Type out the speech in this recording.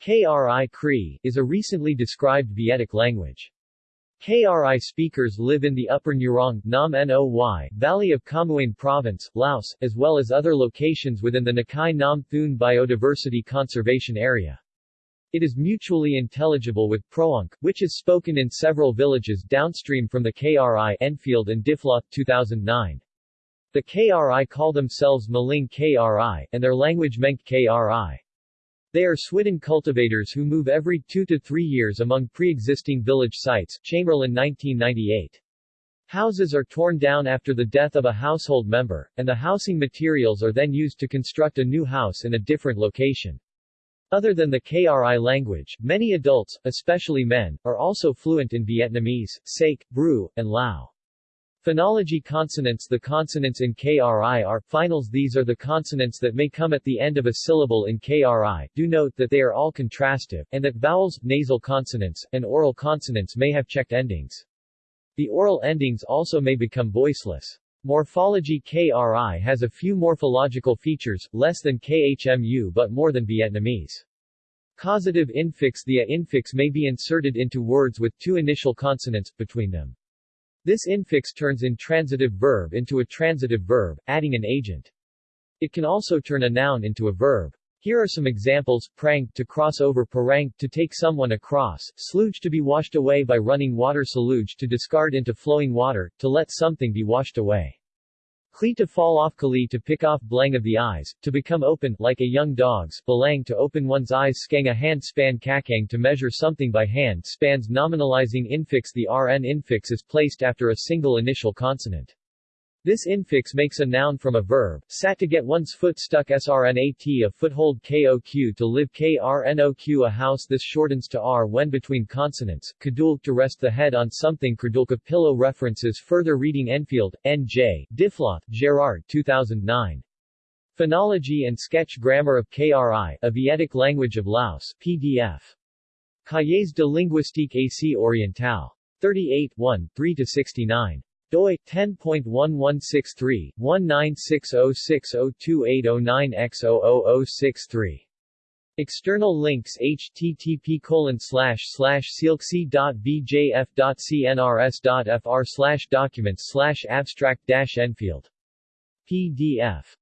Kri Kri is a recently described Vietic language. Kri speakers live in the Upper Nurong Nam Noi Valley of Khammouane Province, Laos, as well as other locations within the Nakai Nam Theun Biodiversity Conservation Area. It is mutually intelligible with Proanc, which is spoken in several villages downstream from the Kri Enfield and Diffloth 2009. The Kri call themselves Maling Kri, and their language Menk Kri. They are Swidden cultivators who move every two to three years among pre-existing village sites Chamberlain 1998. Houses are torn down after the death of a household member, and the housing materials are then used to construct a new house in a different location. Other than the KRI language, many adults, especially men, are also fluent in Vietnamese, Saek, Bru, and Lao. Phonology consonants The consonants in KRI are finals These are the consonants that may come at the end of a syllable in KRI. Do note that they are all contrastive, and that vowels, nasal consonants, and oral consonants may have checked endings. The oral endings also may become voiceless. Morphology KRI has a few morphological features, less than KHMU but more than Vietnamese. Causative infix The a infix may be inserted into words with two initial consonants, between them. This infix turns intransitive verb into a transitive verb, adding an agent. It can also turn a noun into a verb. Here are some examples, prang, to cross over parang, to take someone across, sluge to be washed away by running water saluge to discard into flowing water, to let something be washed away. Kli to fall off Kali to pick off blang of the eyes, to become open, like a young dog's, balang to open one's eyes skang a hand span kakang to measure something by hand spans nominalizing infix The Rn infix is placed after a single initial consonant. This infix makes a noun from a verb, sat to get one's foot stuck srnat a foothold koq to live krnoq a house This shortens to r when between consonants, kadul to rest the head on something kradulka pillow references further reading Enfield, N.J., Diffloth, Gerard 2009. Phonology and Sketch Grammar of KRI, a Vietic Language of Laos, PDF. Cahiers de linguistique Asie Orientale. 38 1, 3-69 doi 10.1163 1960602809x00063 External links http colon slash slash sealc.vjf.cnrs.fr slash documents slash abstract enfield PDF